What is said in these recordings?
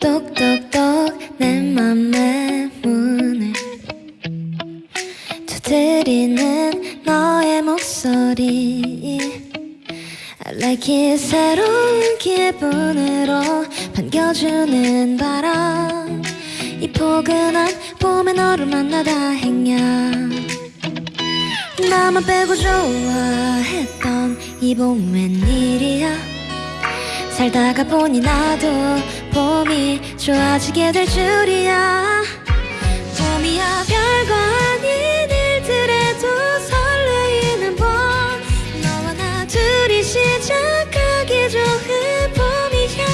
똑똑똑 내 맘의 문을 두드리는 너의 목소리. I like it 새로운 기분으로 반겨주는 바람. 이 포근한 봄에 너를 만나 다행이야 나만 빼고 좋아했던 이 봄 웬일이야. 살다가 보니 나도 봄이 좋아지게 될 줄이야. 봄이야 별거 아닌 일들에도 설레이는 봄. 너와 나 둘이 시작하기 좋은 봄이야.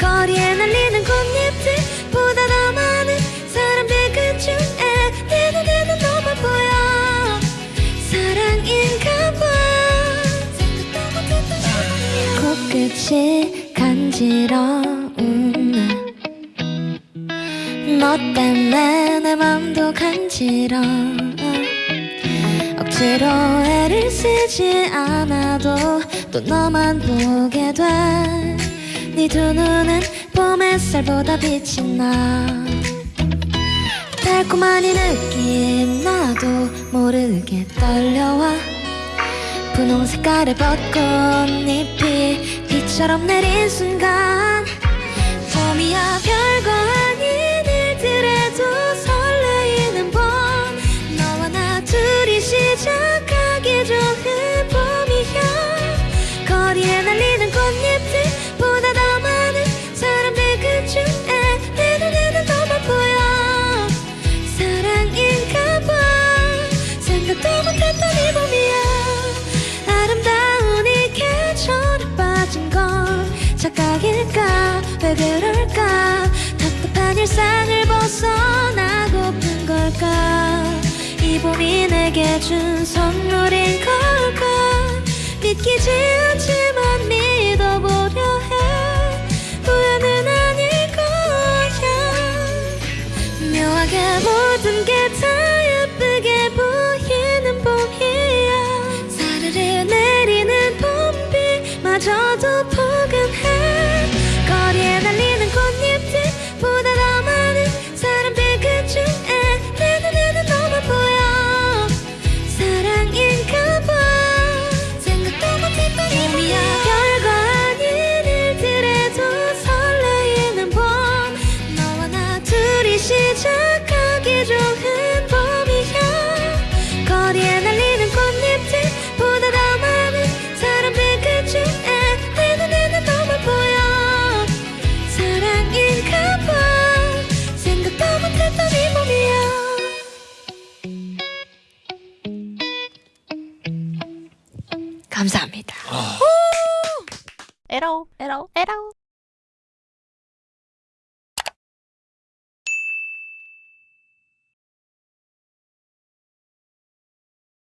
거리에 날리는 꽃잎들보다 더 많은 사람들 그중에 내 눈에는 너만 보여. 사랑인가 봐. 코끝이 간지러운 너 때문에 내 맘도 간지러. 억지로 애를 쓰지 않아도 또 너만 보게 돼네 두 눈은 봄 햇살보다 빛이 나. 달콤한 이 느낌 나도 모르게 떨려와. 분홍 색깔의 벚꽃잎이 비처럼 내린 순간 봄이야 별거 아닌 생각도 못했던 이 봄이야 아름다운 이 계절에 빠진 건 착각일까? 왜 그럴까? 답답한 일상을 벗어나고픈 걸까? 이 봄이 내게 준 선물인 걸까? 믿기지 않지만 믿어보려 해. 우연은 아닐 거야. 묘하게 모든 게다 봄비 감사합니다. 에러 에러 에러